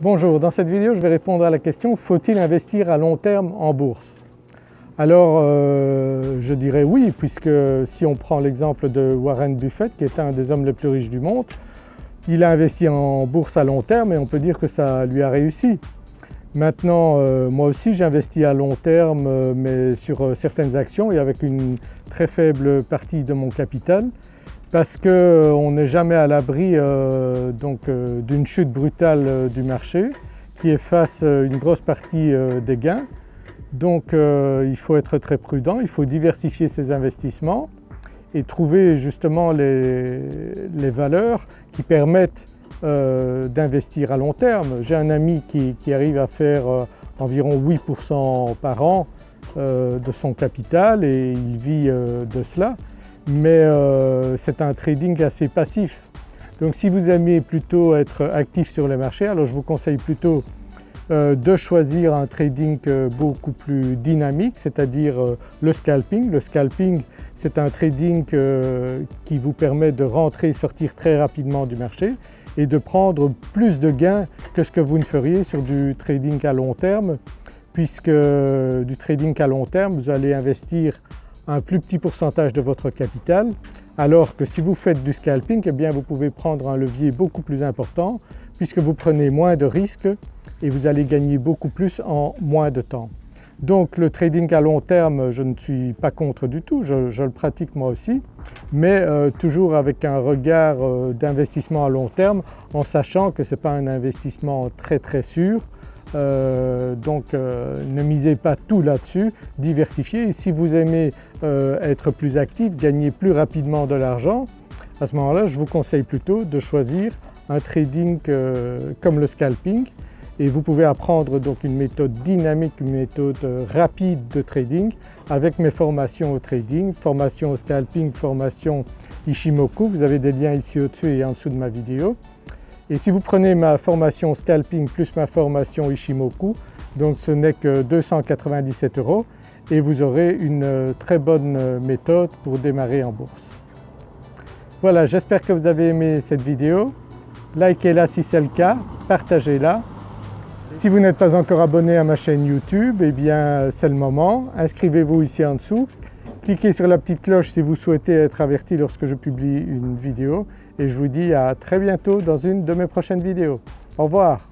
Bonjour, dans cette vidéo je vais répondre à la question faut-il investir à long terme en bourse? Alors euh, je dirais oui puisque si on prend l'exemple de Warren Buffett qui est un des hommes les plus riches du monde, il a investi en bourse à long terme et on peut dire que ça lui a réussi. Maintenant euh, moi aussi j'investis à long terme euh, mais sur certaines actions et avec une très faible partie de mon capital parce qu'on euh, n'est jamais à l'abri euh, euh, d'une chute brutale du marché qui efface une grosse partie des gains. Donc il faut être très prudent, il faut diversifier ses investissements et trouver justement les, valeurs qui permettent d'investir à long terme. J'ai un ami qui, qui, arrive à faire environ 8% par an de son capital et il vit de cela mais euh, c'est un trading assez passif. Donc si vous aimez plutôt être actif sur les marchés, alors je vous conseille plutôt euh, de choisir un trading euh, beaucoup plus dynamique, c'est-à-dire le scalping. Le scalping c'est un trading qui vous permet de rentrer et sortir très rapidement du marché et de prendre plus de gains que ce que vous ne feriez sur du trading à long terme puisque du trading à long terme vous allez investir un plus petit pourcentage de votre capital. Alors que si vous faites du scalping eh bien vous pouvez prendre un levier beaucoup plus important puisque vous prenez moins de risques et vous allez gagner beaucoup plus en moins de temps. Donc le trading à long terme je ne suis pas contre du tout, je, le pratique moi aussi. Mais euh, toujours avec un regard euh, d'investissement à long terme en sachant que ce n'est pas un investissement très très sûr euh, donc euh, ne misez pas tout là-dessus, diversifiez. Si vous aimez euh, être plus actif, gagner plus rapidement de l'argent, à ce moment-là je vous conseille plutôt de choisir un trading comme le scalping. Et vous pouvez apprendre donc une méthode dynamique, une méthode rapide de trading avec mes formations au trading, formation au scalping, formation Ishimoku, vous avez des liens ici au-dessus et en dessous de ma vidéo. Et si vous prenez ma formation scalping plus ma formation Ishimoku, donc ce n'est que 297 euros et vous aurez une euh, très bonne euh, méthode pour démarrer en bourse. Voilà, j'espère que vous avez aimé cette vidéo. Likez-la si c'est le cas, partagez-la. Si vous n'êtes pas encore abonné à ma chaîne YouTube, eh bien c'est le moment. Inscrivez-vous ici en dessous Cliquez sur la petite cloche si vous souhaitez être averti lorsque je publie une vidéo et je vous dis à très bientôt dans une de mes prochaines vidéos. Au revoir